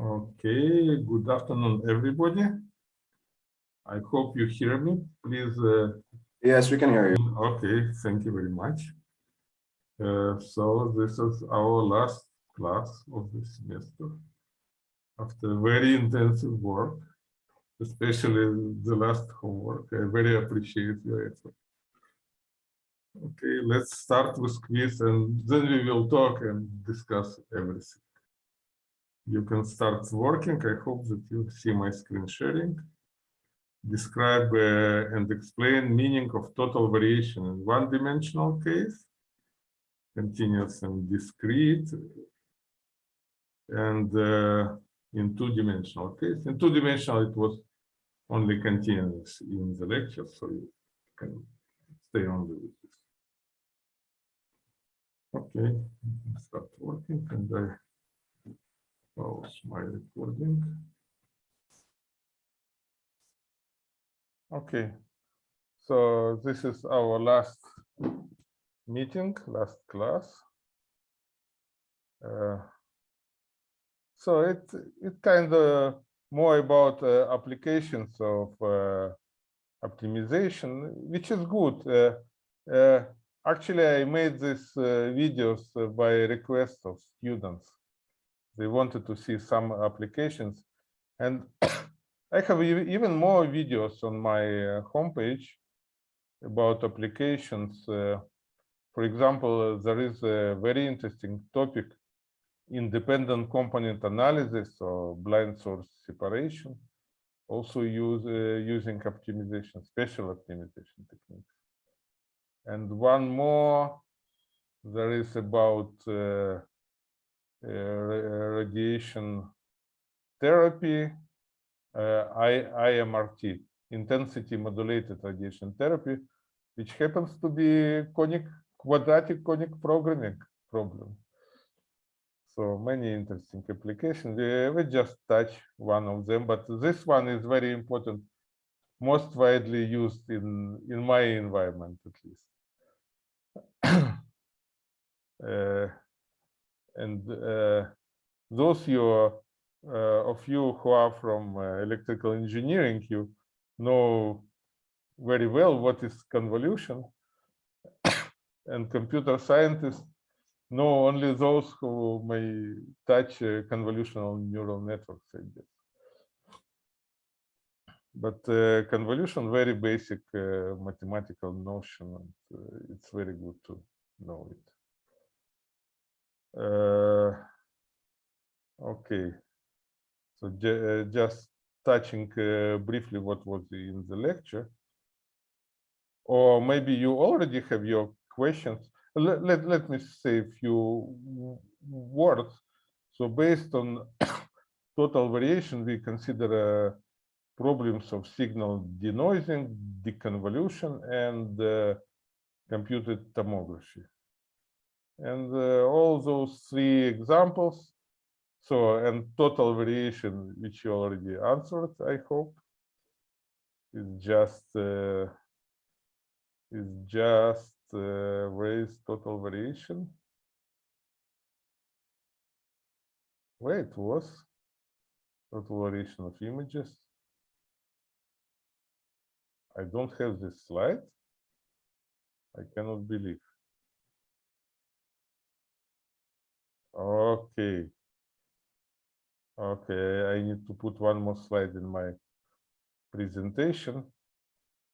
Okay, good afternoon, everybody. I hope you hear me. Please. Uh, yes, we can hear you. Okay, thank you very much. Uh, so this is our last class of the semester. After very intensive work, especially the last homework, I very appreciate your effort. Okay, let's start with quiz and then we will talk and discuss everything you can start working. I hope that you see my screen sharing. Describe uh, and explain meaning of total variation in one-dimensional case, continuous and discrete, and uh, in two-dimensional case. In two-dimensional, it was only continuous in the lecture, so you can stay on with this. Okay, start working, and I Pause my recording. Okay, so this is our last meeting, last class. Uh, so it it kind of more about uh, applications of uh, optimization, which is good. Uh, uh, actually, I made these uh, videos by request of students they wanted to see some applications. And I have even more videos on my uh, homepage about applications. Uh, for example, there is a very interesting topic, independent component analysis or blind source separation, also use, uh, using optimization, special optimization techniques. And one more, there is about uh, uh, radiation therapy, uh, IMRT, intensity modulated radiation therapy, which happens to be conic quadratic conic programming problem. So many interesting applications. We, we just touch one of them, but this one is very important, most widely used in, in my environment at least. uh, and uh, those you uh, of you who are from uh, electrical engineering, you know very well what is convolution. and computer scientists know only those who may touch convolutional neural networks. But uh, convolution, very basic uh, mathematical notion, and uh, it's very good to know it. Okay, so uh, just touching uh, briefly what was in the lecture, or maybe you already have your questions. Let, let, let me say a few words. So based on total variation, we consider uh, problems of signal denoising, deconvolution, and uh, computed tomography. And uh, all those three examples, so and total variation, which you already answered, I hope, is just uh, is just uh, total variation. Where it was total variation of images. I don't have this slide. I cannot believe. Okay. Okay, I need to put one more slide in my presentation,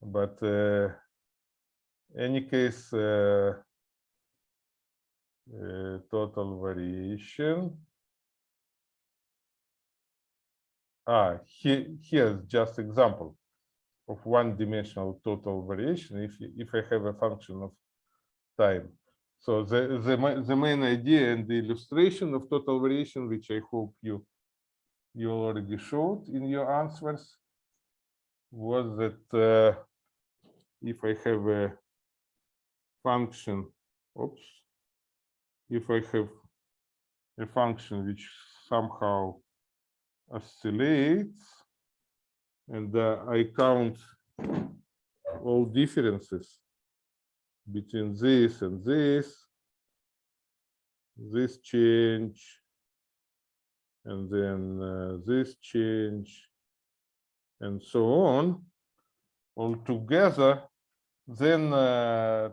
but uh, any case, uh, uh, total variation. Ah, here, here's just example of one-dimensional total variation. If if I have a function of time, so the, the, the main idea and the illustration of total variation, which I hope you, you already showed in your answers, was that uh, if I have a function, oops, if I have a function which somehow oscillates and uh, I count all differences between this and this, this change, and then uh, this change, and so on, all together, then uh,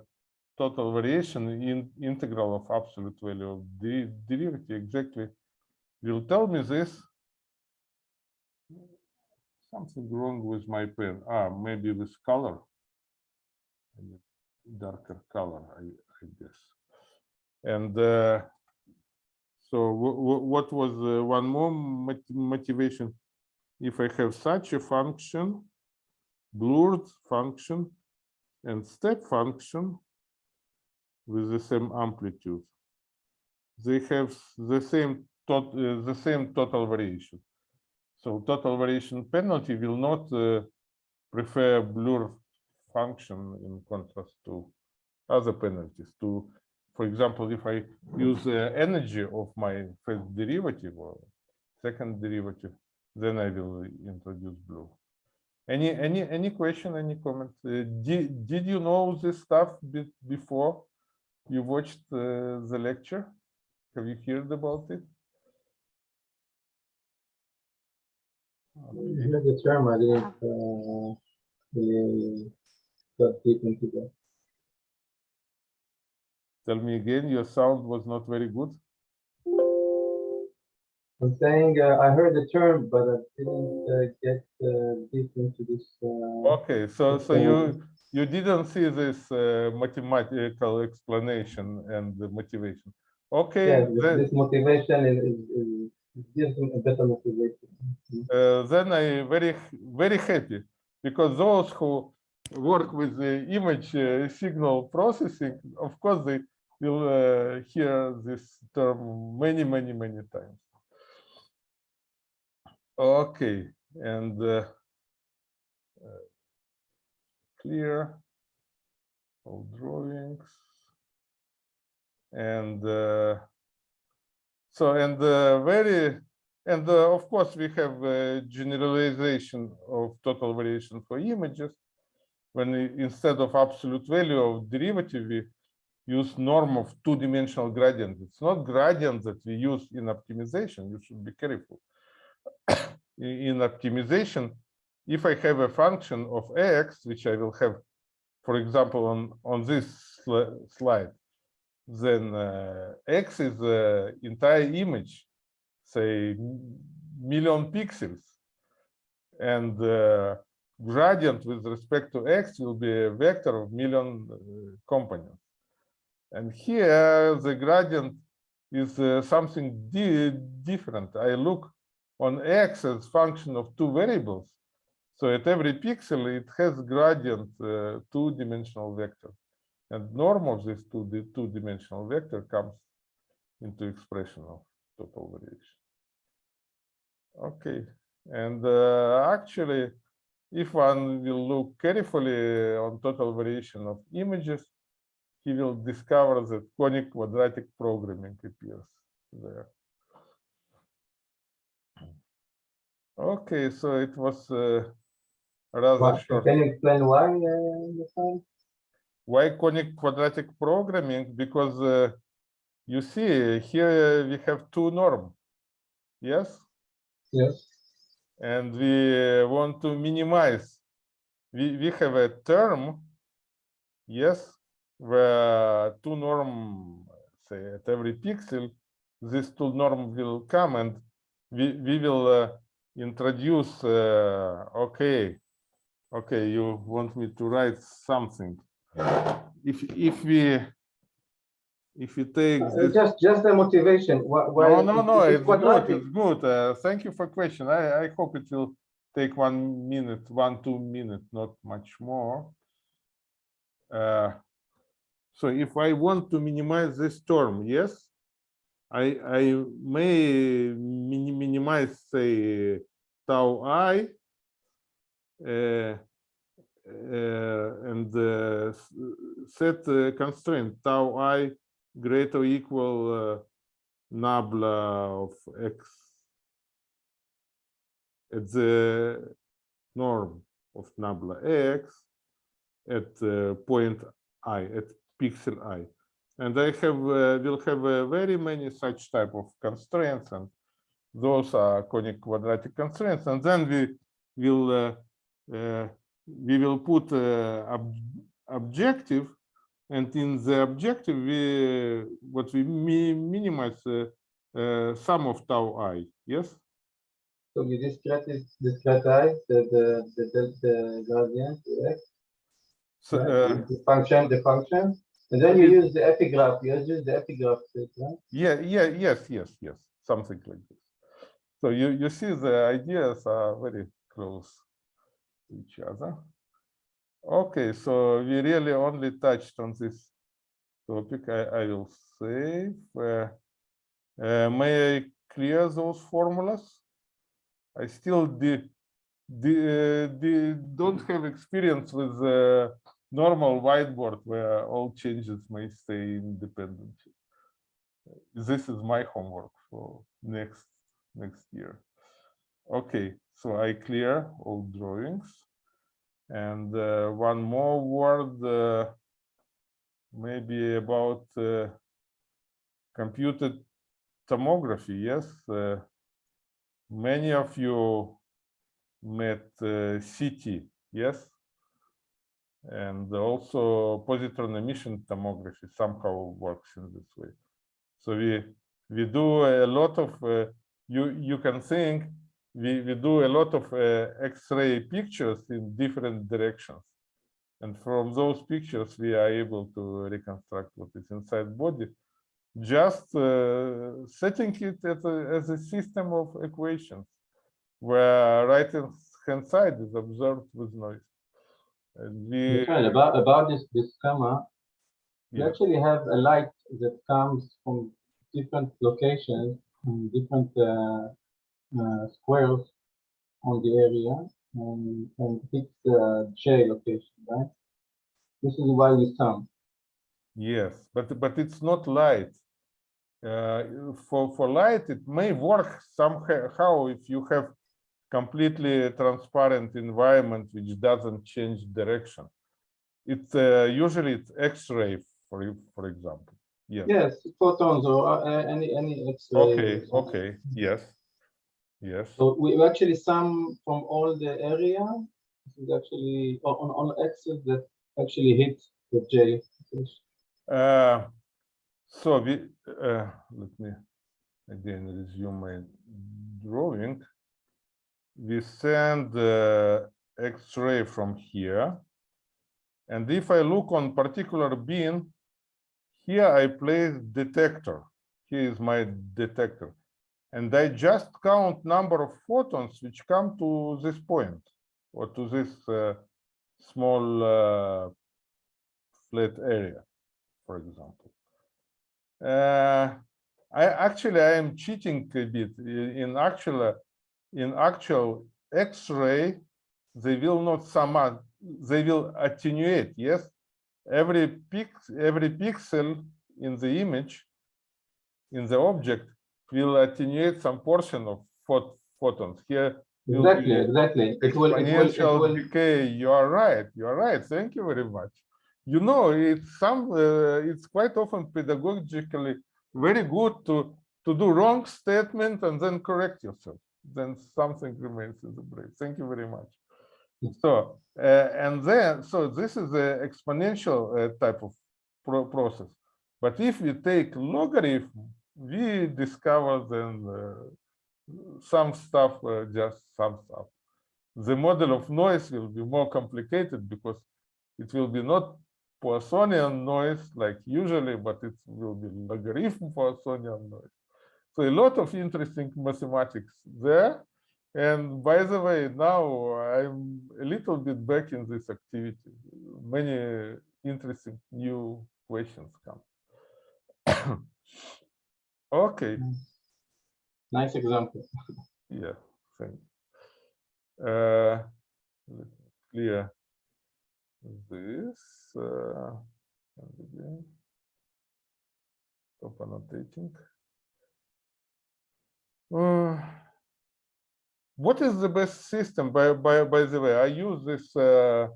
total variation in integral of absolute value of the derivative exactly will tell me this. Something wrong with my pen. Ah, maybe with color. Darker color, I, I guess. And uh, so wh- wh- what was one more mot- motivation? If I have such a function, blurred function and step function with the same amplitude, they have the same tot, uh, the same total variation. So total variation penalty will not uh, prefer blur function in contrast to other penalties. To, for example, if I use the energy of my first derivative or second derivative, then I will introduce blue. Any any any question? Any comment? Uh, did did you know this stuff be, before you watched uh, the lecture? Have you heard about it? Heard the term, I didn't uh, really deep into that. Tell me again. Your sound was not very good. I'm saying uh, I heard the term, but I didn't uh, get uh, deep into this. Uh, Okay, so so you you didn't see this uh, mathematical explanation and the motivation. Okay, yeah, this, then, this motivation is, is, is gives me a better motivation. uh, then I very very happy because those who work with the image uh, signal processing, of course, they will uh, hear this term many many many times. Okay, and uh, uh, clear all drawings. And uh, so, and uh, very, and uh, of course, we have a generalization of total variation for images. When instead of absolute value of derivative, we use norm of two-dimensional gradient. It's not gradient that we use in optimization. You should be careful. In optimization, if I have a function of x, which I will have, for example, on, on this sli- slide, then uh, x is the entire image, say million pixels. And uh, gradient with respect to x will be a vector of million uh, components. And here the gradient is uh, something di different. I look on x as function of two variables. So at every pixel, it has gradient uh, two-dimensional vector. And norm of this two-dimensional vector comes into expression of total variation. Okay, and uh, actually, if one will look carefully on total variation of images, he will discover that conic quadratic programming appears there. Okay, so it was uh, rather Why- short. Can you explain why? Uh. Why conic quadratic programming? Because uh, you see here we have two norm. Yes, yes. and we want to minimize. We we have a term. Yes, where two norm say at every pixel, this two norm will come and we we will uh, introduce. Uh, okay, okay, you want me to write something. If if we if you take this just just the motivation. Why? no, no, no, is it it's good, it's good. Uh, thank you for question. I, I hope it will take one minute, one, two minute, not much more. Uh, so if I want to minimize this term, yes, I, I may mini- minimize, say, tau i, uh, uh, and uh, set uh, constraint tau i greater or equal nabla of x at the norm of nabla x at point i at pixel i and i have uh, will have uh, very many such type of constraints and those are conic quadratic constraints, and then we will uh, uh, we will put uh, ob objective, and in the objective we what we mi minimize uh, uh, sum of tau i. Yes. So we discretize, discretize the, the, the, the, gradient, the So, right? uh, the function, the function, and then you use the epigraph, you use the epigraph, right? Yeah, yeah, yes, yes, yes, something like this. So you, you see the ideas are very close to each other. Okay, so we really only touched on this topic. I, I will save. Uh, uh, may I clear those formulas? I still did, don't have experience with the normal whiteboard where all changes may stay independent. This is my homework for next next year. Okay so i clear all drawings. And uh, one more word uh, maybe about uh, computed tomography yes uh, many of you met uh, ct yes and also positron emission tomography somehow works in this way so we we do a lot of uh, you you can think we we do a lot of uh, X-ray pictures in different directions, and from those pictures we are able to reconstruct what is inside body, just uh, setting it as a, as a system of equations, where right hand side is observed with noise. We Michael, about, about this, this camera, you actually have a light that comes from different locations, and different uh, uh, squares on the area, and, and hits the J location, right? This is why we sum. Yes, but but it's not light. Uh, for for light, it may work somehow if you have completely transparent environment which doesn't change direction. It's uh, usually it's X-ray, for you- for example. Yes. Yes, photons or uh, any any X-ray. Okay. Okay. Yes. Yes. So we actually sum from all the area. Is actually on on on axis that actually hit the J. Uh, so we uh, let me again resume my drawing. We send uh, X-ray from here, and if I look on particular beam, here I place detector. Here is my detector, and I just count number of photons which come to this point or to this uh, small uh, flat area for example. Uh, I actually I am cheating a bit. In actual in actual X-ray, they will not sum up. They will attenuate. Yes, every pix every pixel in the image in the object will attenuate some portion of phot photons. Here Exactly, exactly. It will, it will, it will, decay. You are right. You are right. Thank you very much. You know, it's some. Uh, it's quite often pedagogically very good to to do wrong statement and then correct yourself. Then something remains in the brain. Thank you very much. So uh, and then so this is the exponential uh, type of pro process. But if we take logarithm, we discover then uh, some stuff, uh, just some stuff the model of noise will be more complicated because it will be not Poissonian noise like usually, but it will be logarithm Poissonian noise. So a lot of interesting mathematics there. And by the way, now I'm a little bit back in this activity. Many interesting new questions come. okay. nice example. Yeah, thank you. Uh, clear this. Uh, and again, stop annotating. Uh, what is the best system? By by by the way, I use this uh,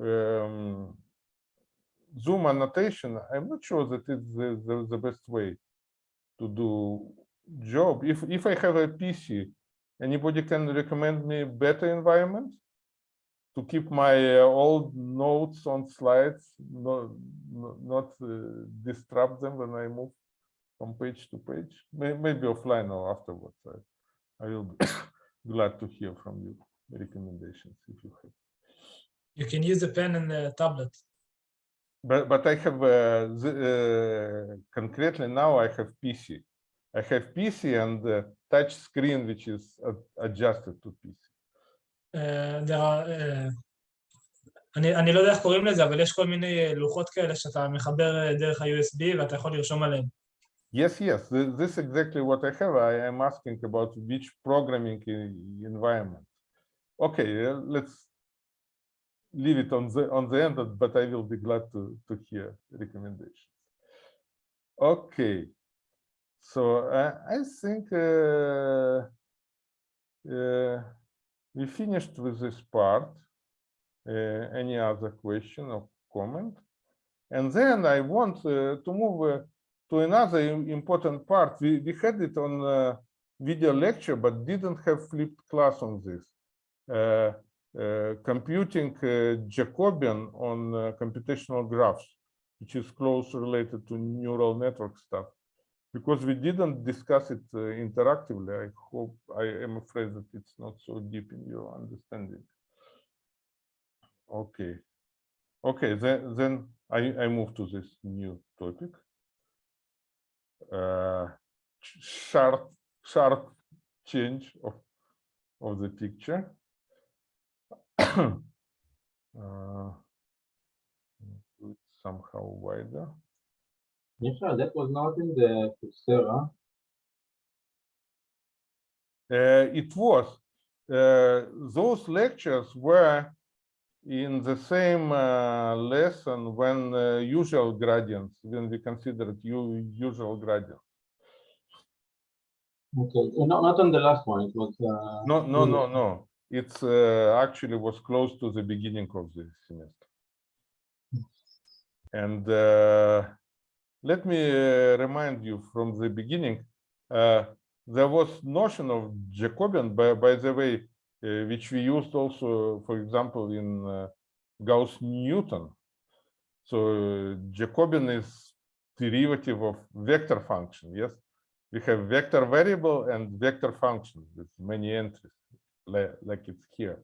um, Zoom annotation. I'm not sure that it's the, the, the best way to do job. If if I have a PC, anybody can recommend me better environment to keep my uh, old notes on slides, not not uh, disrupt them when I move from page to page. May, maybe offline or afterwards. I, I will be glad to hear from you recommendations if you have. You can use the pen and the tablet. But but I have uh, the, uh, concretely now I have PC. I have PC and uh, touch screen which is ad- adjusted to PC. אה, there are, אה, אני, אני לא יודע איך קוראים לזה, אבל יש כל מיני אה, לוחות כאלה שאתה מחבר אה, דרך ה-USB ואתה יכול לרשום עליהם. Yes, yes, this is exactly what I have. I am asking about which programming environment. Okay, uh, let's leave it on the on the end, but- I will be glad to to hear recommendations. Okay, so uh, I think uh, uh, we finished with this part. Uh, any other question or comment? And then I want uh, to move to another important part. We, we had it on uh, video lecture, but didn't have flipped class on this. Uh, uh, computing uh, Jacobian on uh, computational graphs, which is close related to neural network stuff. Because we didn't discuss it uh, interactively, I hope, I am afraid that it's not so deep in your understanding. Okay. Okay, then, then I, I move to this new topic sharp sharp change of of the picture. uh, do it somehow wider. Michael, that was not in the Coursera. Uh, it was uh, those lectures were in the same uh, lesson when uh, usual gradients when we considered usual gradients. Okay, uh, no, not on the last one. It was. Uh, No, no, no, no. It's uh, actually was close to the beginning of the semester. And uh, let me uh, remind you from the beginning, uh, there was notion of Jacobian, by, by the way, which we used also, for example, in uh, Gauss-Newton. So uh, Jacobian is derivative of vector function, yes? We have vector variable and vector function with many entries, li- like it's here.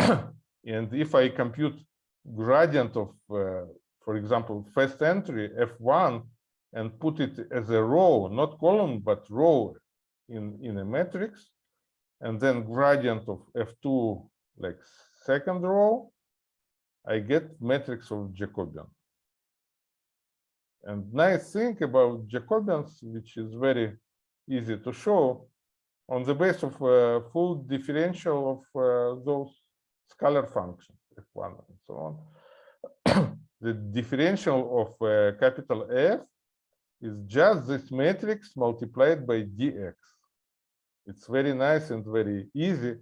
And if I compute gradient of, uh, for example, first entry F1 and put it as a row, not column, but row in, in a matrix, and then gradient of F2, like second row, I get matrix of Jacobian. And nice thing about Jacobians, which is very easy to show, on the base of uh, full differential of uh, those scalar functions, F1 and so on. the differential of uh, capital F is just this matrix multiplied by dx. It's very nice and very easy.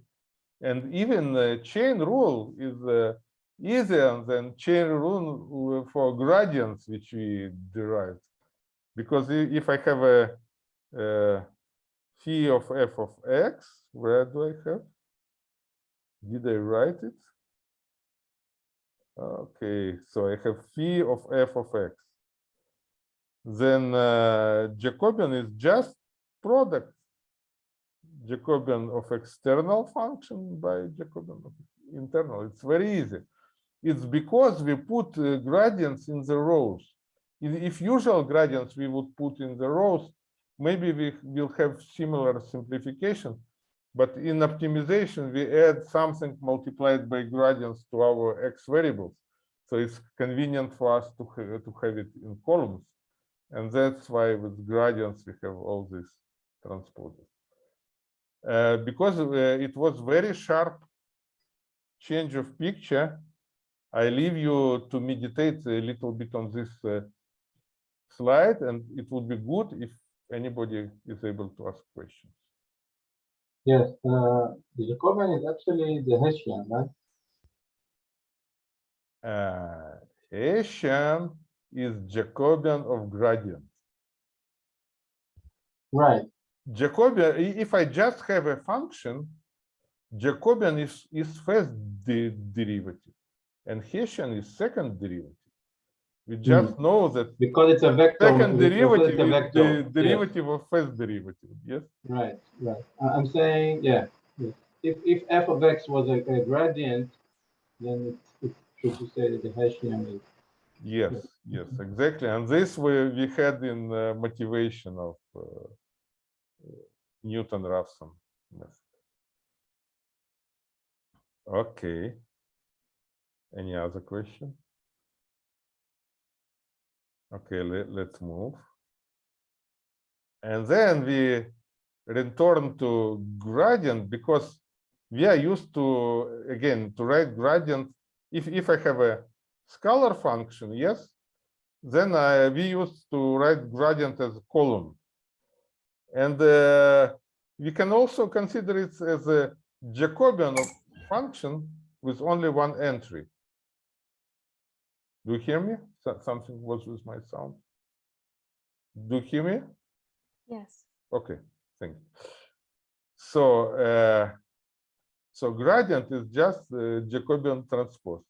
And even uh, chain rule is uh, easier than chain rule for gradients, which we derived. Because if I have a, uh phi of f of x, where do I have? Did I write it? Okay, so I have phi of f of x. Then uh, Jacobian is just product Jacobian of external function by Jacobian of internal. It's very easy. It's because we put uh, gradients in the rows. If usual gradients we would put in the rows, maybe we will have similar simplification. But in optimization, we add something multiplied by gradients to our x variables. So it's convenient for us to, to have it in columns. And that's why with gradients, we have all these transposes. Uh, because uh, it was very sharp change of picture, I leave you to meditate a little bit on this uh, slide, and it would be good if anybody is able to ask questions. Yes, uh, the Jacobian is actually the Hessian, right? Uh, Hessian is Jacobian of gradient. Right. Jacobian, if I just have a function, Jacobian is, is first de- derivative and Hessian is second derivative. We just know that Because it's a vector. second derivative a is vector. the Yes, derivative of first derivative, yes? Right, right. I'm saying, yeah, yes. If, if f of x was a, a gradient, then it, it should be said that the Hessian is Yes, yes, exactly. And this we, we had in uh, motivation of uh, Newton-Raphson method. Okay. Any other question? Okay, let, let's move. And then we return to gradient because we are used to, again, to write gradient. If, if I have a scalar function, yes, then uh, we used to write gradient as a column. And uh, we can also consider it as a Jacobian function with only one entry. Do you hear me? Something was with my sound. Do you hear me? Yes. Okay, thank you. So, uh, so gradient is just uh, Jacobian transpose.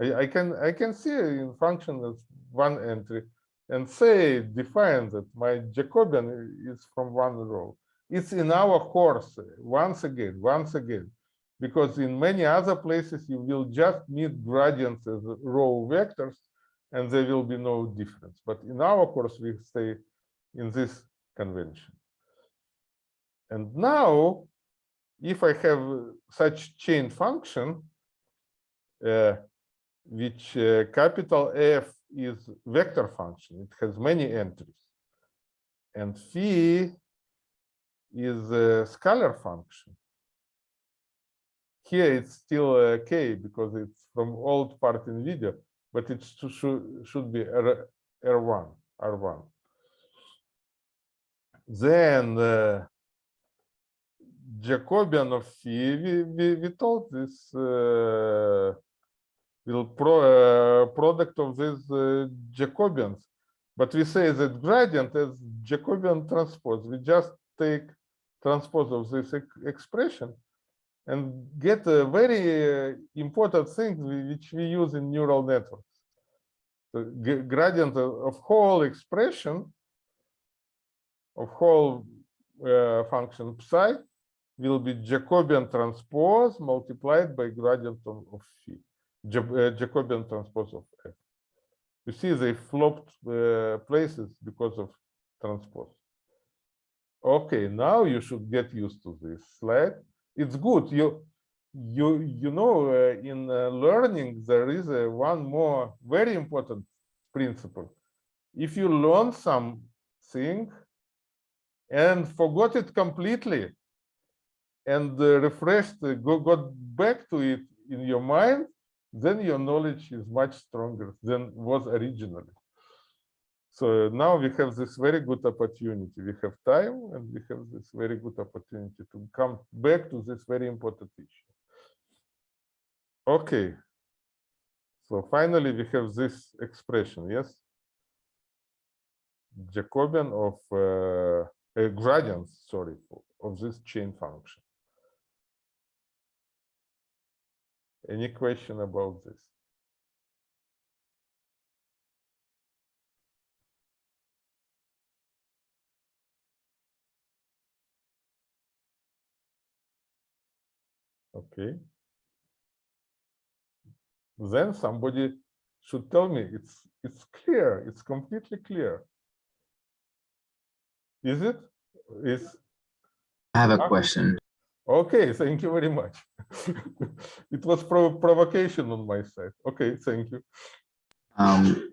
I, I can I can see in function as one entry and say define that my Jacobian is from one row. It's in our course once again, once again, because in many other places you will just meet gradients as row vectors, and there will be no difference. But in our course we stay in this convention. And now, if I have such chain function, uh, which uh, capital F is vector function, it has many entries, and phi is a scalar function. Here it's still uh, k because it's from old part in video, but it should be R, R1, R1 then uh, Jacobian of phi, we, we, we told this uh, product of these uh, Jacobians, but we say that gradient is Jacobian transpose. We just take transpose of this ex- expression and get a very uh, important thing which we use in neural networks. The gradient of whole expression of whole uh, function psi will be Jacobian transpose multiplied by gradient of, of phi, uh, Jacobian transpose of f. You see, they flopped uh, places because of transpose. Okay, now you should get used to this slide. It's good. You you you know uh, in uh, learning there is a one more very important principle. If you learn something and forgot it completely and refreshed, go, got back to it in your mind, then your knowledge is much stronger than was originally. So now we have this very good opportunity. We have time and we have this very good opportunity to come back to this very important issue. Okay. So finally, we have this expression, yes? Jacobian of uh, a gradient, sorry, of this chain function. Any question about this? Okay. Then somebody should tell me it's it's clear, it's completely clear. Is it? Is I have a question. Okay, thank you very much. It was pro- provocation on my side. Okay, thank you. Um,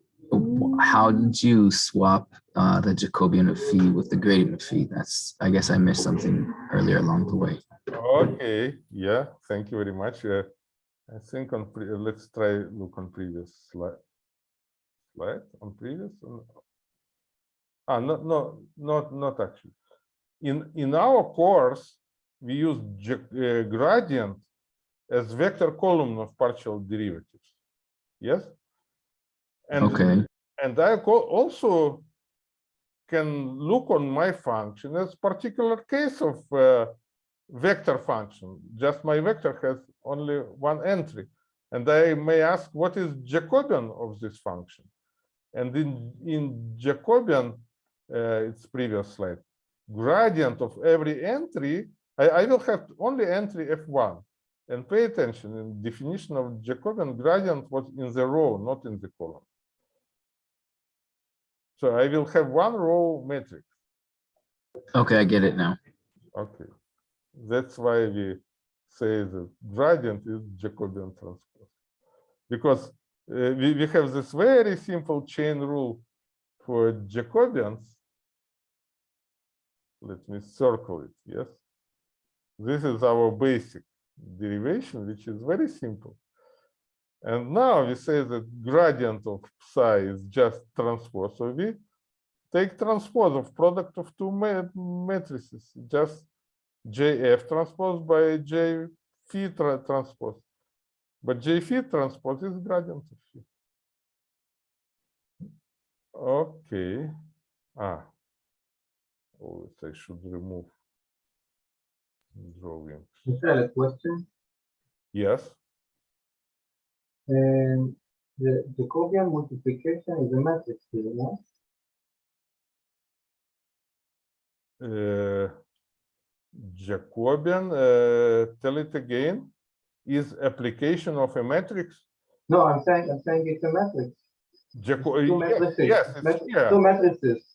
how did you swap uh, the Jacobian of phi with the gradient of phi? That's, I guess I missed something earlier along the way. Okay, yeah, thank you very much. Uh, I think on, pre- uh, let's try look on previous slide. Slide on previous? on- Ah, no, no, not, not actually. In, in our course, we use uh, gradient as vector column of partial derivatives. Yes? And Okay, And I also can look on my function as particular case of uh, vector function. Just my vector has only one entry. And I may ask, what is Jacobian of this function? And in, in Jacobian, uh, its previous slide, gradient of every entry, I, I will have only entry f1. And pay attention, in definition of Jacobian gradient was in the row, not in the column. So I will have one row matrix. Okay, I get it now. Okay. That's why we say that gradient is Jacobian transpose. Because uh, we, we have this very simple chain rule for Jacobians. Let me circle it, yes. This is our basic derivation, which is very simple. And now we say that gradient of psi is just transpose. So we take transpose of product of two matrices, just JF transpose by J phi tra transpose. But J phi transpose is gradient of phi. Okay. Ah. Oh, I should remove drawing. Michelle, a question. Yes. Um, the Jacobian multiplication is a matrix here, no? uh, Jacobian, uh, tell it again, is application of a matrix. No, I'm saying, I'm saying it's a matrix. Jaco Two yes, matrices. yes, it's mat- here. Two matrices.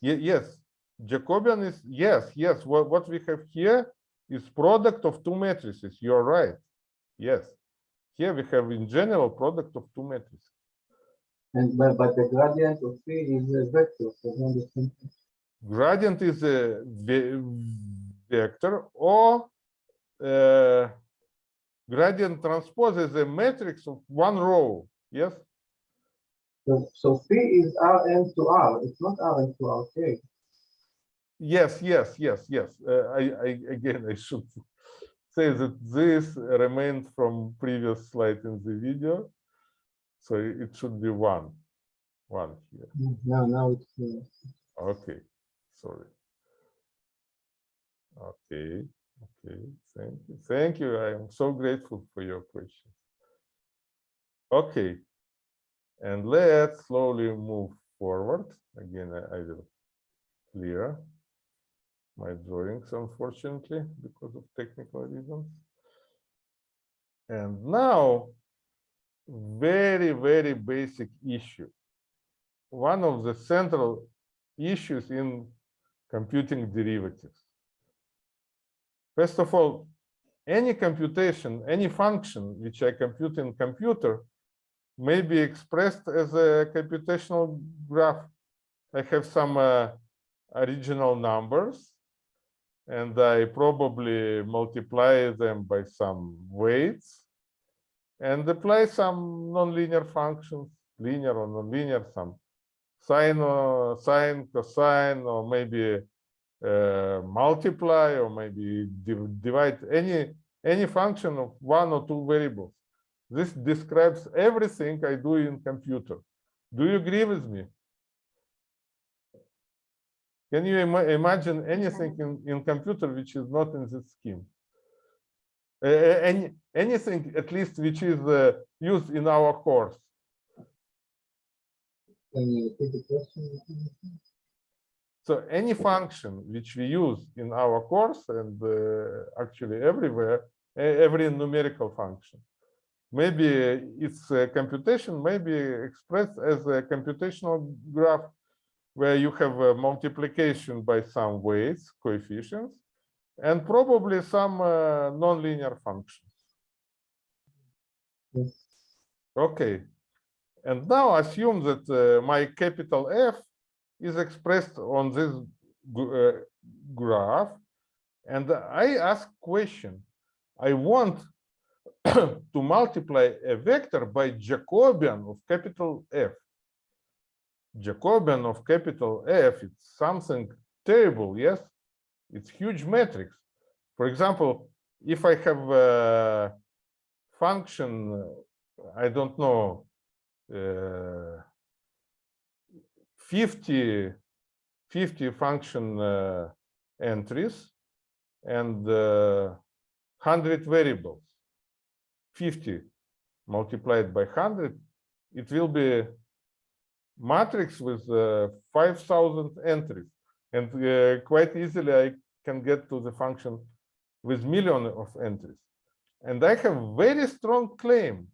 Ye- yes, Jacobian is yes, yes. What what we have here is product of two matrices. You're right. Yes, here we have in general product of two matrices. And but, but the gradient of phi is a vector, so. Gradient is a vector or uh, gradient transpose is a matrix of one row. Yes. So, so phi is Rn to R, it's not Rn to Rk. Yes, yes, yes, yes. Uh, I, I again, I should say that this remains from previous slide in the video, so it should be one, one here. No, now it's, uh, Okay, sorry. Okay, okay. Thank you, thank you. I am so grateful for your question. Okay, and let's slowly move forward. Again, I, I will clear my drawings, unfortunately, because of technical reasons. And now, very, very basic issue. One of the central issues in computing derivatives. First of all, any computation, any function which I compute in computer may be expressed as a computational graph. I have some uh, original numbers and I probably multiply them by some weights and apply some nonlinear functions, linear or nonlinear, some sine or sine, cosine, or maybe uh, multiply, or maybe div- divide any any function of one or two variables. This describes everything I do in computer. Do you agree with me? Can you ima- imagine anything in, in computer which is not in this scheme? Uh, any anything at least which is uh, used in our course. can you repeat the question? So any function which we use in our course and uh, actually everywhere, every numerical function, maybe its uh, computation maybe expressed as a computational graph where you have a multiplication by some weights, coefficients, and probably some uh, nonlinear functions. Yes. Okay. And now assume that uh, my capital F is expressed on this uh, graph. And I ask question, I want to multiply a vector by Jacobian of capital F. Jacobian of capital F, it's something terrible, yes? It's huge matrix. For example, if I have a function, I don't know, uh, 50 50 function uh, entries and uh, 100 variables. 50 multiplied by 100, it will be matrix with uh, 5,000 entries. And uh, quite easily, I can get to the function with million of entries. And I have very strong claim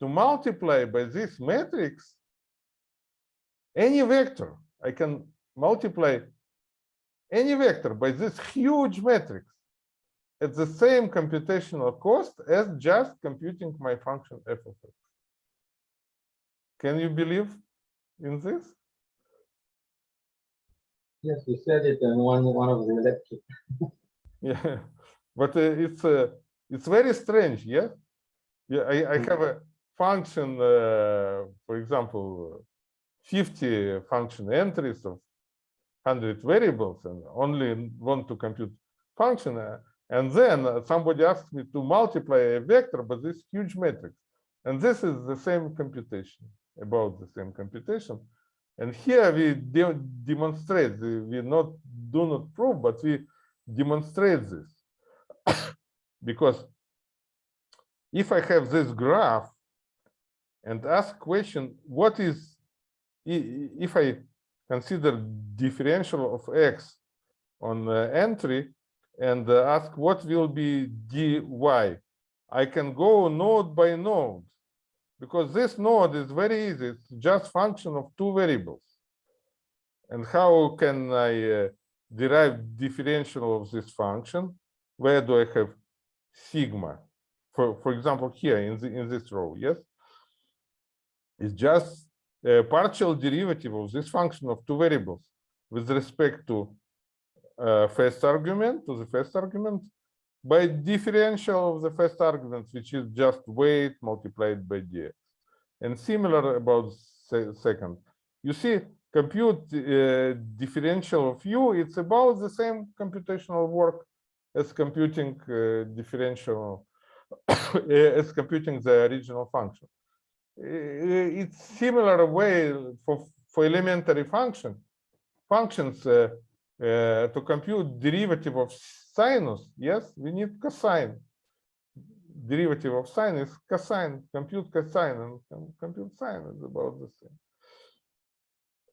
to multiply by this matrix any vector. I can multiply any vector by this huge matrix at the same computational cost as just computing my function f of x. Can you believe in this? Yes, you said it in one, one of the lectures. Yeah, but uh, it's uh, it's very strange, yeah. Yeah, I, I have a function, uh, for example, 50 function entries of 100 variables and only want to compute function. uh, and then somebody asks me to multiply a vector by this huge matrix. And this is the same computation, about the same computation. And here we de demonstrate, we not do not prove, but we demonstrate this. because if I have this graph and ask question, what is, if I consider differential of x on uh, entry and uh, ask what will be dy, I can go node by node because this node is very easy. It's just function of two variables. And how can I uh, derive differential of this function? Where do I have sigma? For, for example, here in, the, in this row, yes? It's just a partial derivative of this function of two variables with respect to uh, first argument, to the first argument, by differential of the first argument, which is just weight multiplied by dx. And similar about se second. You see, compute uh, differential of u, it's about the same computational work as computing uh, differential, as computing the original function. Uh, It's similar way for, for elementary function, functions uh, uh, to compute derivative of sinus, yes, we need cosine. Derivative of sine is cosine, compute cosine and compute sine is about the same.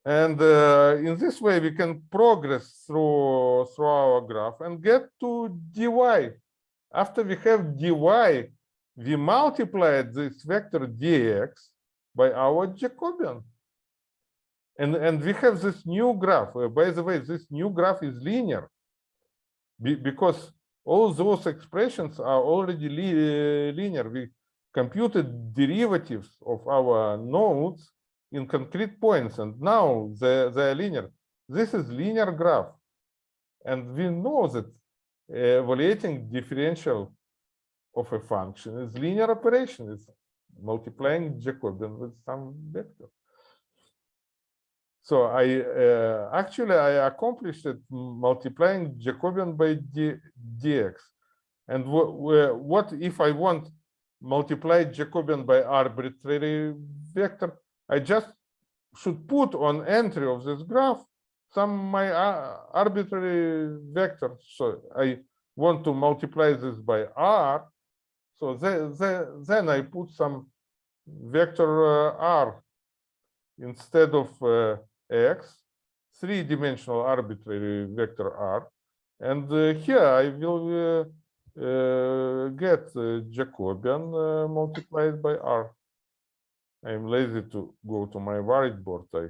And uh, in this way, we can progress through, through our graph and get to dy. After we have dy, we multiplied this vector dx by our Jacobian. And, and we have this new graph. Uh, by the way, this new graph is linear be- because all those expressions are already li- uh, linear. We computed derivatives of our nodes in concrete points, and now they, they are linear. This is linear graph. And we know that uh, evaluating differential of a function is linear operation. It's multiplying Jacobian with some vector. So I uh, actually I accomplished it multiplying Jacobian by d, dx. And wh- wh- what if I want multiply Jacobian by arbitrary vector? I just should put on entry of this graph some my uh, arbitrary vector. So I want to multiply this by r. So the, the, then I put some vector uh, r instead of uh, x, three-dimensional arbitrary vector r. And uh, here I will uh, uh, get uh, Jacobian uh, multiplied by r. I'm lazy to go to my whiteboard. I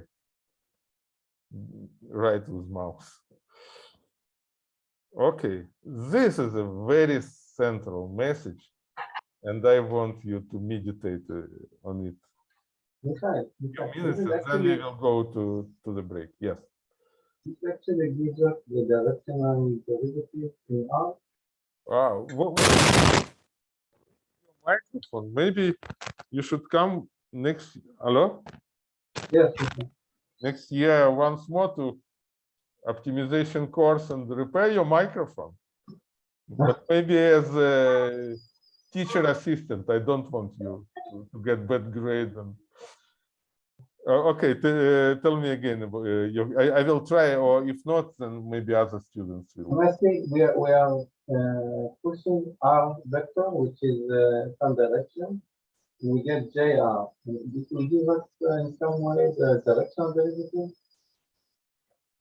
write with mouse. Okay, this is a very central message, and I want you to meditate on it. Michael, Michael, minutes, this and then we will go to, to the break. Yes. this actually gives us the directional derivative in R. Wow. What, what- microphone. Maybe you should come next. Hello. Yes. Next year once more to optimization course and repair your microphone. But maybe as a teacher assistant, I don't want you to, to get bad grade and okay, t- uh, tell me again. Uh, I, I will try, or if not, then maybe other students will. Firstly, we are, we are uh, pushing R vector, which is uh, some direction. We get JR. This will give us uh, in some way the direction derivative.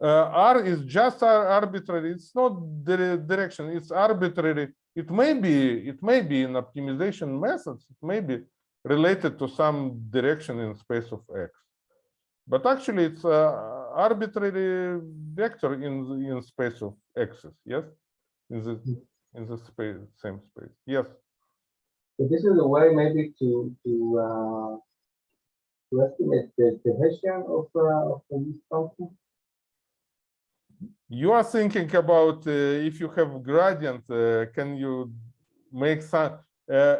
Uh, R is just ar- arbitrary. It's not the direction. It's arbitrary. It may be. It may be in optimization methods. It may be related to some direction in space of x. But actually, it's a arbitrary vector in the- in space of x's. Yes, in the in the space same space. Yes. So this is a way maybe to to uh, to estimate the, the Hessian of uh, of this function. You are thinking about uh, if you have gradient, uh, can you make some? Uh,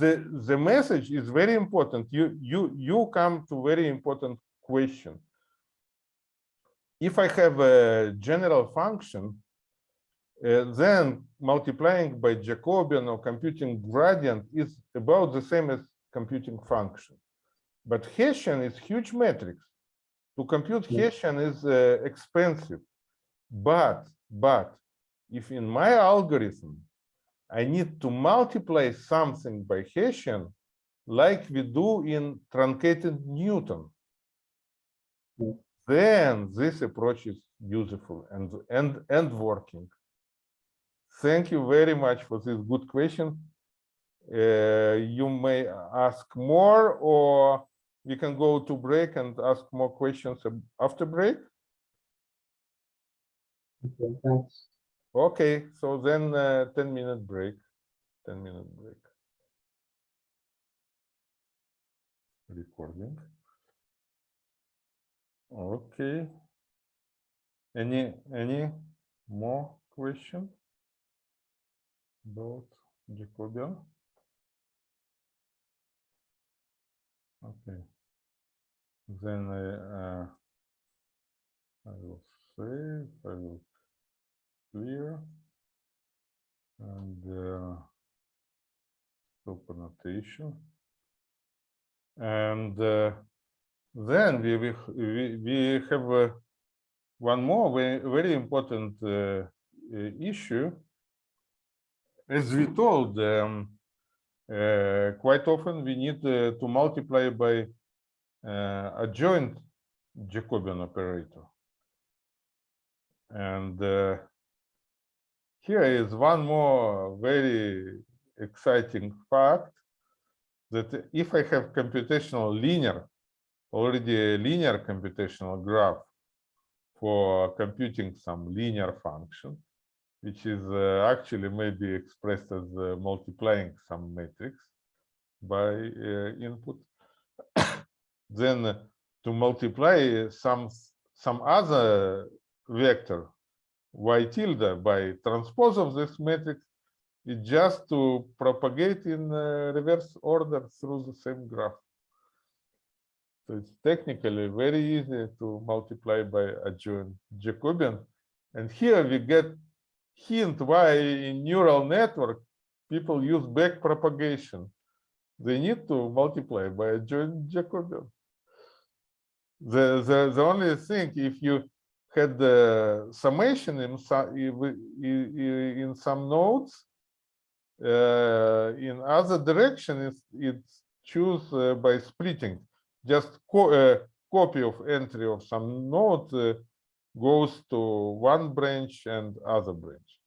the the message is very important. You you you come to very important question. If I have a general function, uh, then multiplying by Jacobian or computing gradient is about the same as computing function. But Hessian is huge matrix. To compute Yeah. Hessian is uh, expensive. But, but if in my algorithm, I need to multiply something by Hessian, like we do in truncated Newton. Then this approach is useful and, and, and working. Thank you very much for this good question. Uh, you may ask more or we can go to break and ask more questions after break. Okay, thanks. Okay, so then uh, 10 minute break, 10 minute break. Recording. Okay. Any, any more question? About Jacobian? Okay. Then I, uh, I will save, I will clear. And uh, stop annotation. And uh, then we, we, we, have uh, one more very, very important uh, uh, issue. As we told, um, uh, quite often we need uh, to multiply by uh, adjoint Jacobian operator. And uh, here is one more very exciting fact that if I have computational linear, already a linear computational graph for computing some linear function, which is uh, actually maybe expressed as uh, multiplying some matrix by uh, input, then uh, to multiply some some other vector y tilde by transpose of this matrix is just to propagate in uh, reverse order through the same graph. So it's technically very easy to multiply by adjoint Jacobian. And here we get hint why in neural network people use back propagation. They need to multiply by adjoint Jacobian. The, the, the only thing, if you had the summation in some, in some nodes, uh, in other direction, it's, it's choose uh, by splitting. Just co uh, copy of entry of some node uh, goes to one branch and other branch.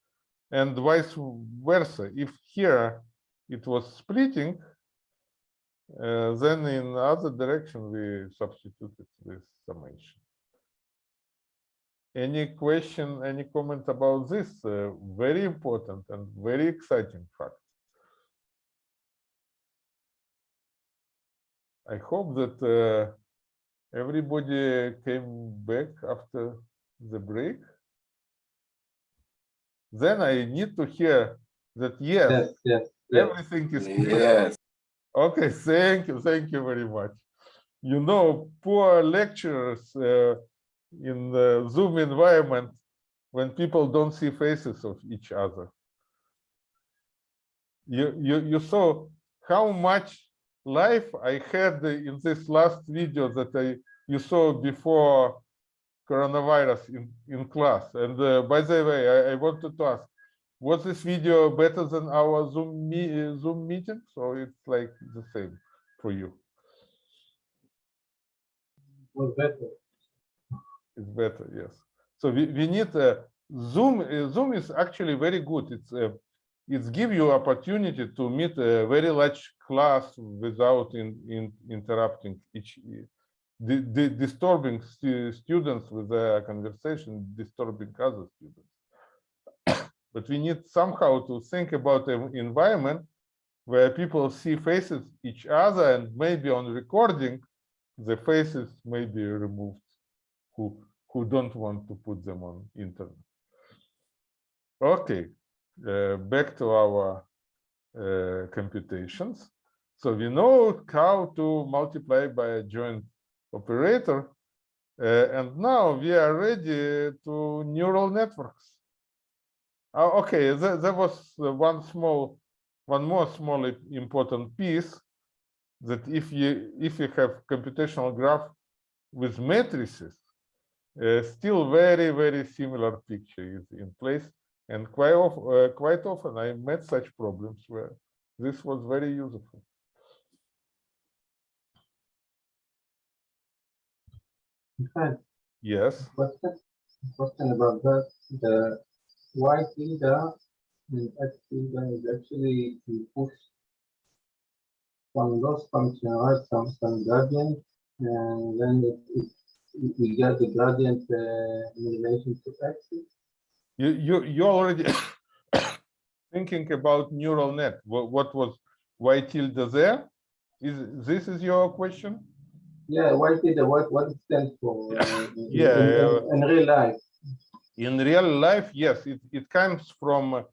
And vice versa. If here it was splitting, uh, then in other direction we substituted this summation. Any question, any comment about this uh, very important and very exciting fact? I hope that uh, everybody came back after the break. Then I need to hear that yes, Yes, yes, yes. everything is clear. Okay, thank you, thank you very much. You know, poor lecturers uh, in the Zoom environment when people don't see faces of each other. You you you saw how much life I had in this last video that I you saw before coronavirus in, in class. And uh, by the way, I, I wanted to ask, was this video better than our Zoom, me, Zoom meeting? So it's like the same for you. Was better. It's better, yes. So we, we need uh, Zoom. uh, Zoom is actually very good. It's uh, it's give you opportunity to meet a very large class without in, in interrupting each di di disturbing stu students with their conversation, disturbing other students. but we need somehow to think about an environment where people see faces each other and maybe on recording the faces may be removed who who don't want to put them on internet. Okay, back to our uh, computations. So we know how to multiply by adjoint operator. uh, and now we are ready to neural networks. Uh, okay, there was uh, one small, one more small important piece that if you if you have computational graph with matrices, uh, still very very similar picture is in place, and quite of, uh, quite often I met such problems where this was very useful. Fact, Yes. question, question about that, the y tilde and x tilde is actually we push some loss function, right, some, some gradient, and then it, it, it- we get the gradient uh, in relation to x. You you you already thinking about neural net. What what was y tilde there? Is this is your question? Yeah, y tilde, what, what it stands for? uh, in- Yeah, in- yeah. In real life. In real life, yes, it, it comes from a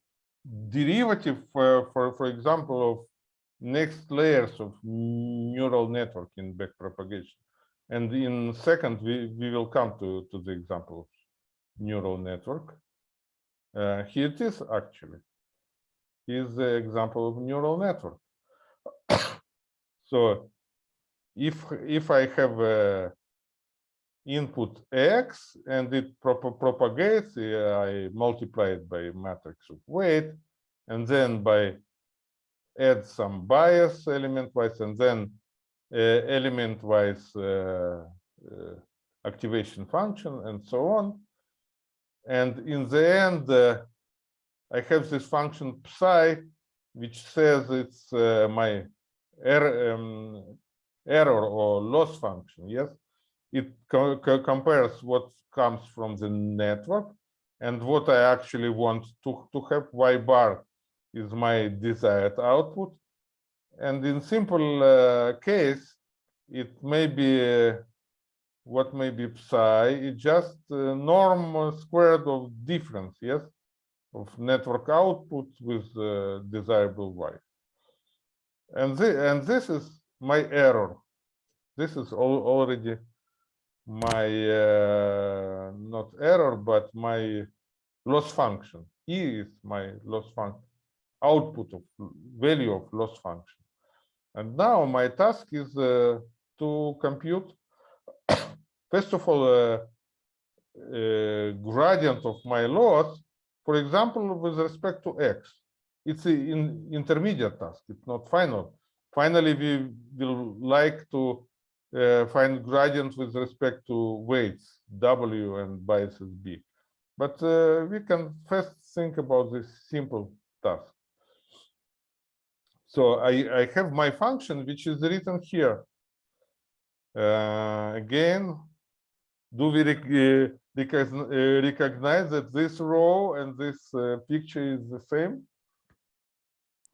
derivative, for, for, for example, of next layers of neural network in backpropagation. And in second, we, we will come to, to the example of neural network. Uh, here it is actually. Here's the example of neural network. so if if I have a input x and it prop- propagates, uh, I multiply it by matrix of weight, and then by add some bias element wise, and then uh, element wise uh, uh, activation function, and so on. And in the end, uh, I have this function psi, which says it's uh, my error, um, error or loss function. Yes, it co- co- compares what comes from the network and what I actually want to, to have. Y bar is my desired output. And in simple uh, case, it may be uh, what may be psi, it's just uh, norm squared of difference, yes, of network output with uh, desirable y. And, thi- and this is my error. This is al- already my uh, not error, but my loss function. E is my loss function, output of value of loss function. And now my task is uh, to compute, first of all, uh, uh, gradient of my loss, for example, with respect to x. It's an intermediate task, it's not final. Finally, we will like to uh, find gradients with respect to weights w and biases b. But uh, we can first think about this simple task. So I, I have my function, which is written here. Uh, again, do we rec uh, uh, recognize that this row and this uh, picture is the same?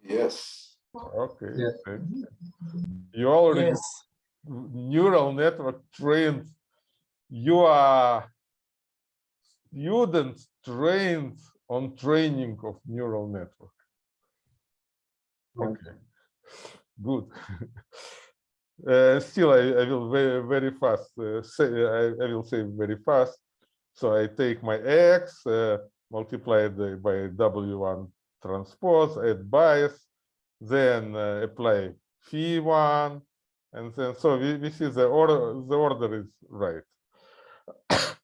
Yes. Okay. Yes. you. You already Yes. neural network trained you are students trained on training of neural network okay good uh, still I, I will very very fast uh, say I, I will say very fast so i take my x uh, multiply it by w1 transpose add bias then uh, apply phi one, and then so we, we see the order the order is right.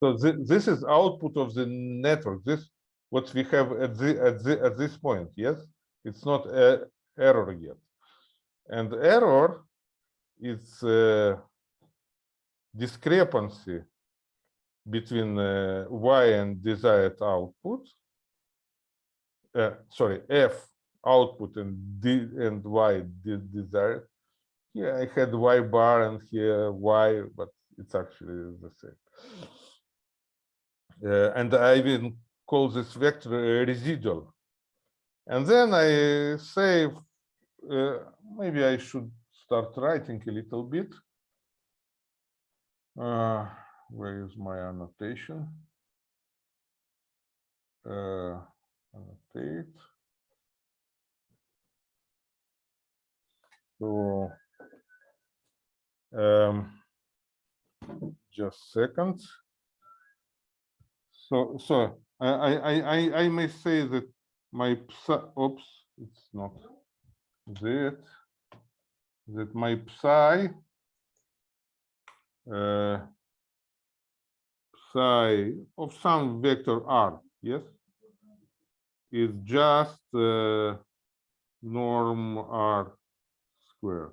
so thi- this is output of the network. This what we have at the at the at this point. Yes, it's not a error yet, and error is uh, discrepancy between uh, y and desired output. Uh, sorry, f output and d and y desired. Here I had y bar and here y, but it's actually the same. Uh, and I will call this vector residual. And then I say, uh, maybe I should start writing a little bit. Uh, where is my annotation? Uh, annotate. So, um, just seconds. So, so I, I, I, I- may say that my oops, it's not that, that my psi uh, psi of some vector r, yes, is just uh, norm r squared.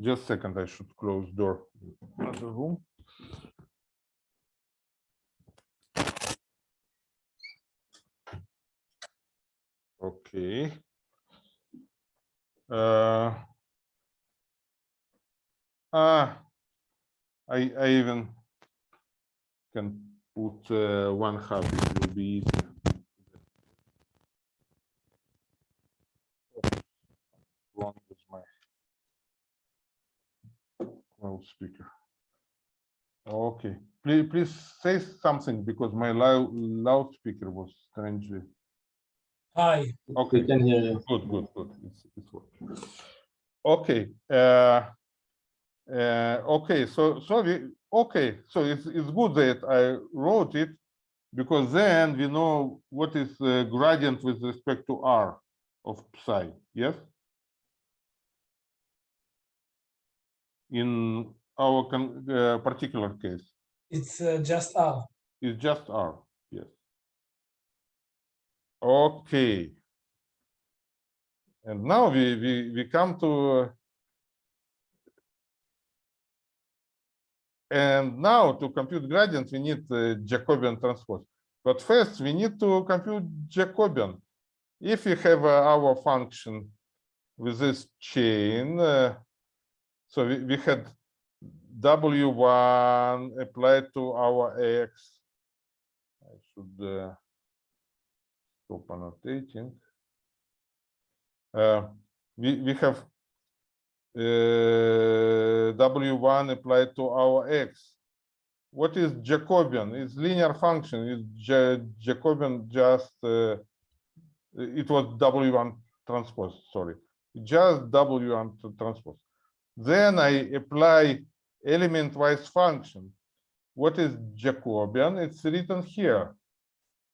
Just second, I should close door. Another room. Okay. Uh, ah, I, I even can put uh, one half, it will be easier. Wrong with my loudspeaker. Okay, please, please say something because my loud loudspeaker was strangely, Hi. Okay, can hear you. Good, good, good. It's, it's working. Okay. Uh, uh, okay, so so we okay, so it's it's good that I wrote it because then we know what is the gradient with respect to r of psi. Yes. In our uh, particular case. It's uh, just r. It's just r. Yes. Okay. And now we, we, we come to. And now to compute gradient, we need uh, Jacobian transpose. But first we need to compute Jacobian. If we have uh, our function with this chain, uh, so we, we had W1 applied to our X. I should uh, stop annotating. Uh, we, we have uh, W1 applied to our X. What is Jacobian? It's linear function. It's Ja- Jacobian just, uh, it was W1 transpose, sorry. Just W1 transpose. Then I apply element-wise function. What is Jacobian? It's written here.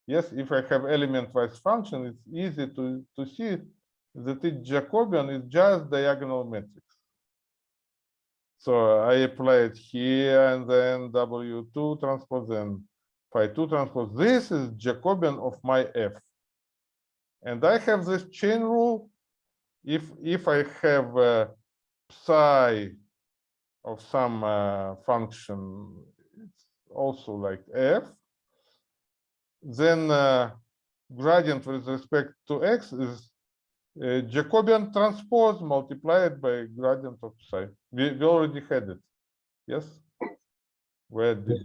Yes, if I have element-wise function, it's easy to, to see that it Jacobian is just diagonal matrix. So I apply it here and then W2 transpose and phi 2 transpose. This is Jacobian of my F. And I have this chain rule. If if I have uh, psi of some uh, function, it's also like F, then uh, gradient with respect to X is uh, Jacobian transpose multiplied by gradient of psi. We, we already had it. Yes? Where did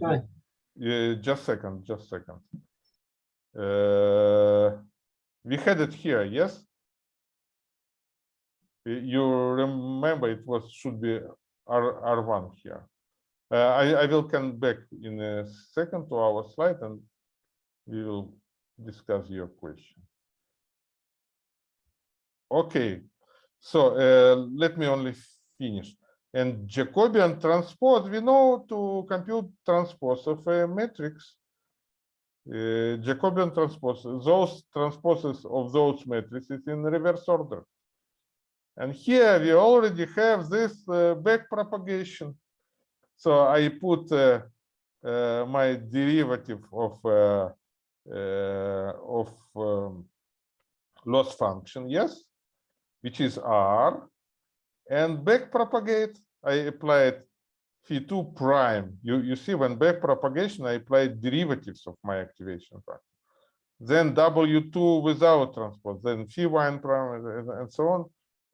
yeah, just second, just second. Uh, we had it here, yes? You remember it was should be R R1 here. Uh, I, I will come back in a second to our slide and we will discuss your question. Okay, so uh, let me only finish. And Jacobian transpose, we know to compute transpose of a matrix. uh, Jacobian transpose, those transposes of those matrices in reverse order. And here we already have this uh, back propagation. So I put uh, uh, my derivative of uh, uh, of um, loss function, yes, which is r, and back propagate. I applied phi2 prime. You you see when back propagation, I applied derivatives of my activation function. Then w2 without transpose, then phi1 prime, and, and so on,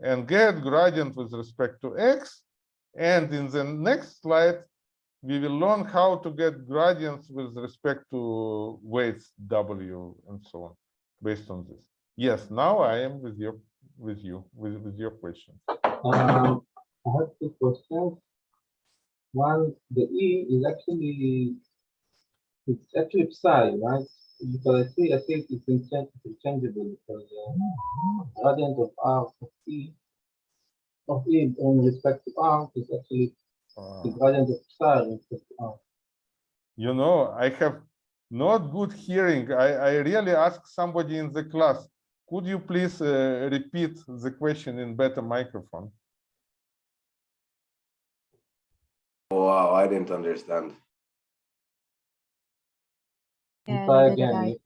and get gradient with respect to x. And in the next slide, we will learn how to get gradients with respect to weights w and so on, based on this. Yes, now I am with your with you, with, with your question. Um, I have two questions. One, the E is actually, it's actually psi, right? Because I see, I think it's interchange- interchangeable because uh, gradient of R of E of E in respect to R is actually Uh, the gradient of psi in respect to R. you know, I have not good hearing. I, I really ask somebody in the class, could you please uh, repeat the question in better microphone? Wow, I didn't understand. Yeah, Try again, I.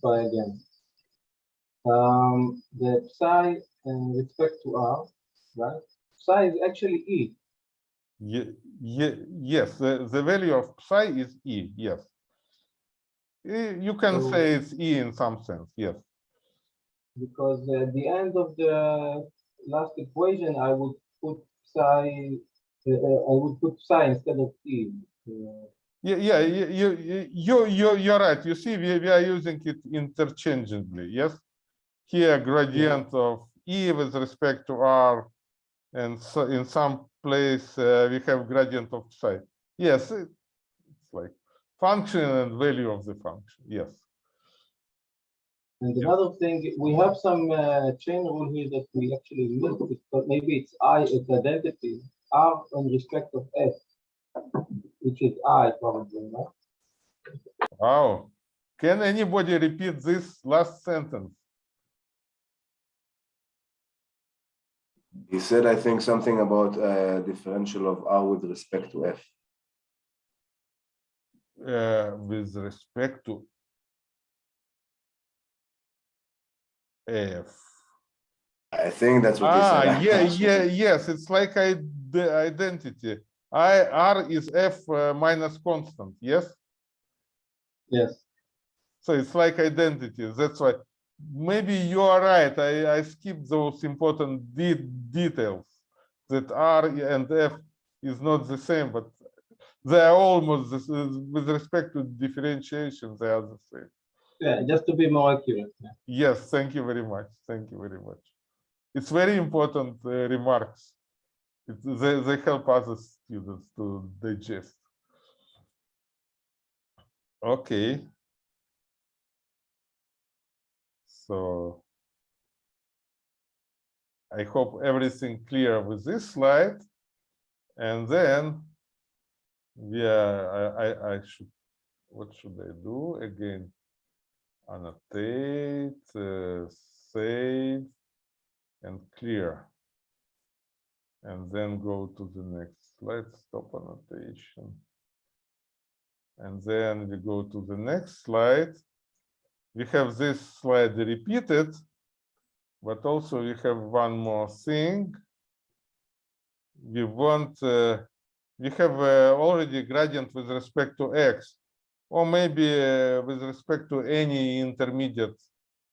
Try again. Um, the psi in respect to R, right? Psi is actually E. Ye, ye, yes, the, the value of psi is E, yes. Eh, You can So- say it's E in some sense, yes. Because at the end of the last equation, I would put psi, uh, I would put psi instead of e. Uh, Yeah, yeah, you, you, you, you, you're right. You see, we, we are using it interchangeably, yes? Here gradient of E with respect to R. And so in some place, uh, we have gradient of psi. Yes, it's like function and value of the function, yes. And another thing, we have some uh, chain rule here that we actually missed, it, but maybe it's I, it's identity, R in respect of S, which is I probably, right? Wow. Can anybody repeat this last sentence? He said, I think, something about uh, differential of R with respect to F. uh, with respect to F. I think that's what he Ah, said. yeah, yeah, yes, it's like I, the identity. I, R is F uh, minus constant, yes? Yes, So it's like identity, that's why, maybe you are right, I, I skipped those important de details. That R and F is not the same, but they are almost, the with respect to differentiation, they are the same. yeah, just to be more accurate. Yes, thank you very much. Thank you very much. It's very important uh, remarks. It, they, they help other students to digest. Okay. So I hope everything clear with this slide. And then yeah, I, I, I should, what should I do again? annotate, uh, save, and clear. And then go to the next slide, stop annotation. And then we go to the next slide. We have this slide repeated, but also we have one more thing. We want, uh, we have uh, already gradient with respect to x or maybe uh, with respect to any intermediate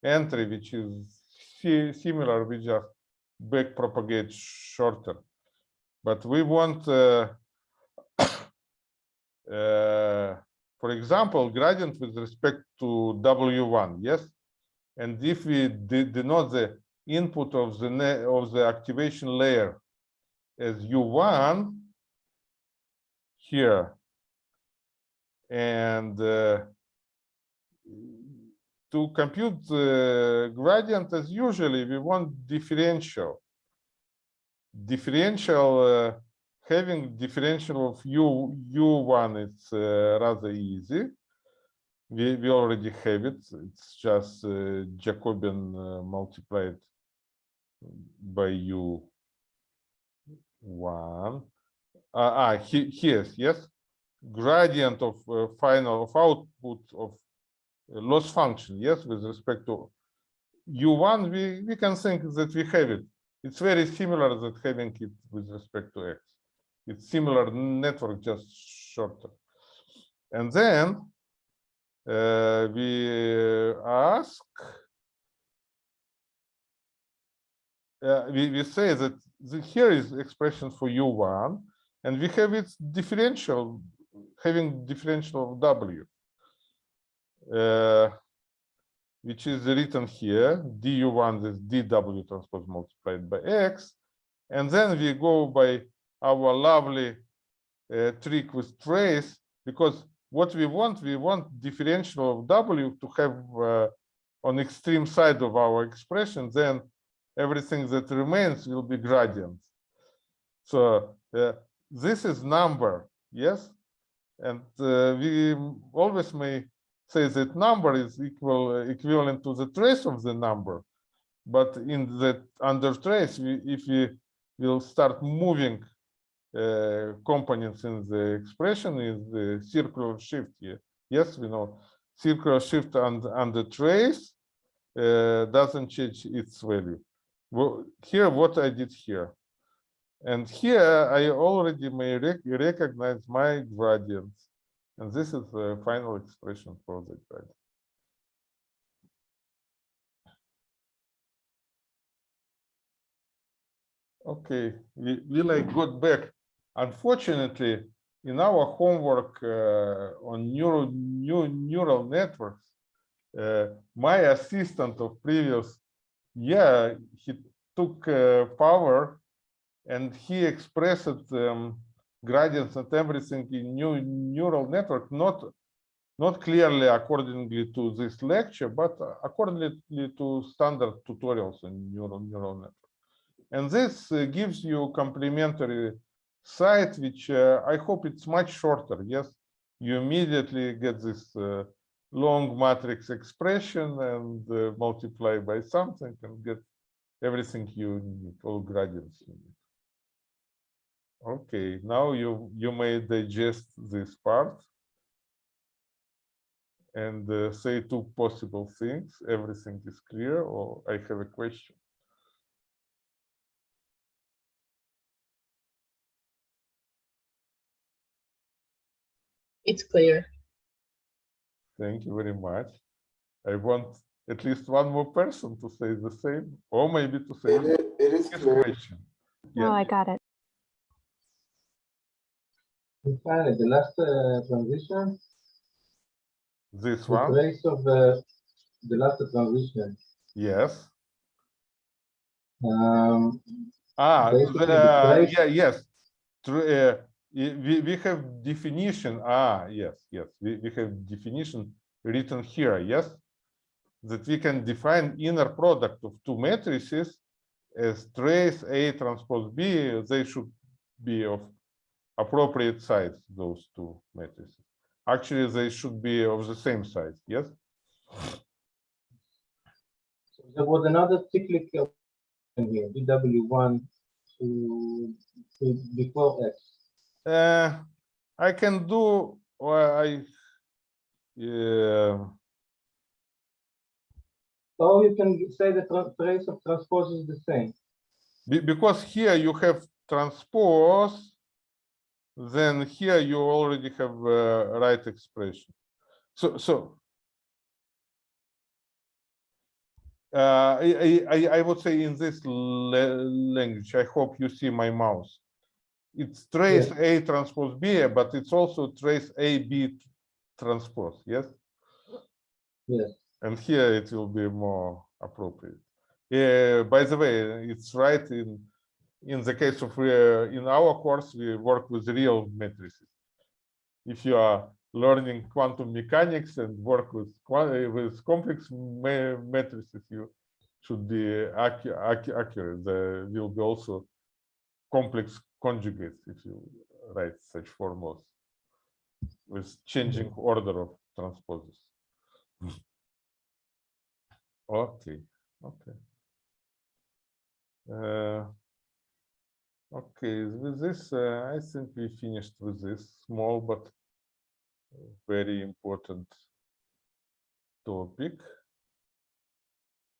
entry, which is similar, we just back propagate shorter. But we want, uh, uh, for example, gradient with respect to W1, yes? And if we de- denote the input of the of the activation layer as U1 here, and uh, to compute the gradient as usually we want differential differential uh, having differential of u u1 it's uh, rather easy we, we already have it it's just uh, jacobian uh, multiplied by u one. Ah, he, here's yes, gradient of uh, final of output of uh, loss function. Yes, with respect to u1, we we can think that we have it. It's very similar that having it with respect to x. It's similar network, just shorter. And then uh, we ask, uh, we, we say that the, here is expression for u1, and we have its differential, having differential of w, uh, which is written here, du1 is dw transpose multiplied by x, and then we go by our lovely uh, trick with trace, because what we want, we want differential of w to have uh, on extreme side of our expression, then everything that remains will be gradient. So uh, this is number, yes? And uh, we always may say that number is equal equivalent to the trace of the number. But in the under trace, we, if we will start moving uh, components in the expression is the circular shift here. Yes, we know circular shift and and the trace uh, doesn't change its value. Well, here what I did here. And here I already may rec recognize my gradients. And this is the final expression for the gradient. Okay, we like got back. Unfortunately, in our homework uh, on neural new neural networks, uh, my assistant of previous year he took uh, power and he expressed um, gradients and everything in new neural network, not not clearly accordingly to this lecture, but accordingly to standard tutorials in neural neural network. And this uh, gives you complementary site, which uh, I hope it's much shorter. Yes, you immediately get this uh, long matrix expression and uh, multiply by something and get everything you need, all gradients you need. Okay, now you you may digest this part and uh, say two possible things. Everything is clear, or I have a question. It's clear. Thank you very much. I want at least one more person to say the same, or maybe to say It is, it is clear. question. Oh, I got it. Finally, the last uh, transition, this the one, trace of the, the last transition. yes. Um, Ah, the the- trace- yeah, yes. Tr- uh, i- we, we have definition, ah, yes, yes, we, we have definition written here, yes? That we can define inner product of two matrices as trace A transpose B, they should be of appropriate size, those two matrices. Actually, they should be of the same size, yes? so there was another cyclic here, DW1 to, to before X. Uh, I can do, well, I, yeah, Or you can say the tra- trace of transpose is the same. be- because here you have transpose, then here you already have uh, right expression. So, so. Uh, I, I- I would say in this language, I hope you see my mouse. It's trace A transpose B, but it's also trace A B transpose, yes? Yes. And here it will be more appropriate. Yeah, by the way, it's right in in the case of uh, in our course we work with real matrices. If you are learning quantum mechanics and work with uh, with complex matrices, you should be accu accu accurate. There will be also complex conjugates if you write such formulas with changing order of transposes. Okay, okay. Uh, Okay, with this, uh, I think we finished with this small but very important topic.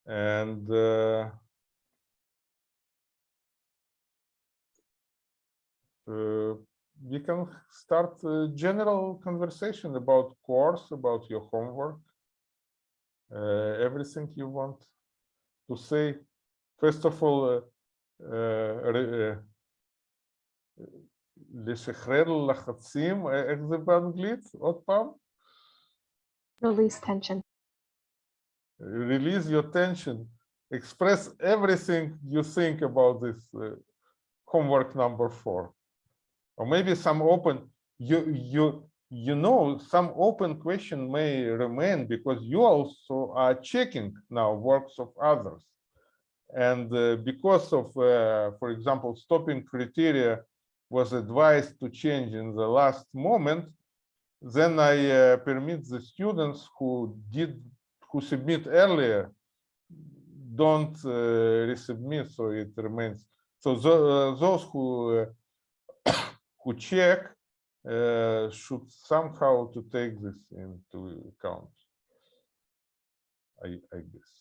And uh, we can start a general conversation about course, about your homework, uh, everything you want to say. First of all, uh, uh, re- uh, לשחרר לחצים, אה, איך זה באנגלית? עוד פעם? Release tension. Release your tension. Express everything you think about this uh, homework number four. Or maybe some open, you, you, you know, some open question may remain because you also are checking now works of others. And uh, because of, uh, for example, stopping criteria was advised to change in the last moment, then I uh, permit the students who did, who submit earlier, don't uh, resubmit, so it remains. So uh, those who uh, who check uh, should somehow to take this into account. I I guess.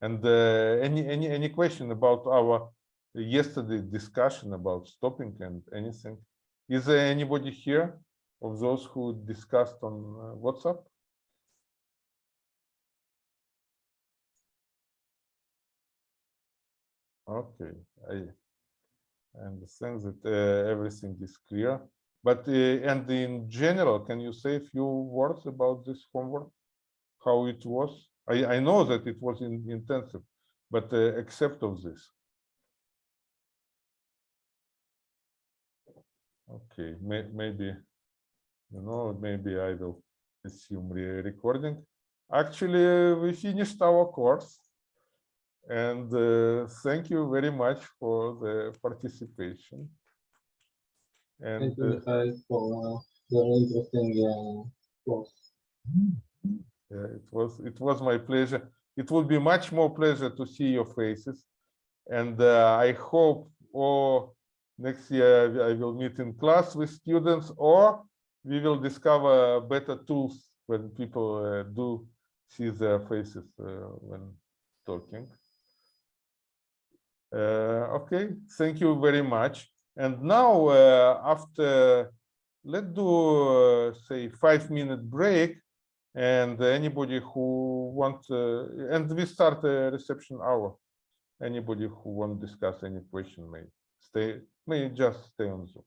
And uh, any any any question about our yesterday discussion about stopping and anything? Is there anybody here of those who discussed on uh, WhatsApp? Okay, I understand that uh, everything is clear. But uh, and in general, can you say a few words about this homework? How it was? I I know that it was in, intensive, but uh, except of this. Okay, may, maybe, you know, maybe I will assume re- recording. Actually, we finished our course. And uh, thank you very much for the participation. And Thank you, uh, for uh, very interesting uh, course. Yeah, it was it was my pleasure. It will be much more pleasure to see your faces, and uh, I hope or next year I will meet in class with students, or we will discover better tools when people uh, do see their faces uh, when talking. Uh, okay, thank you very much. And now uh, after let's do uh, say five minute break. And anybody who want uh, and we start a reception hour. Anybody who want to discuss any question may stay may just stay on zoom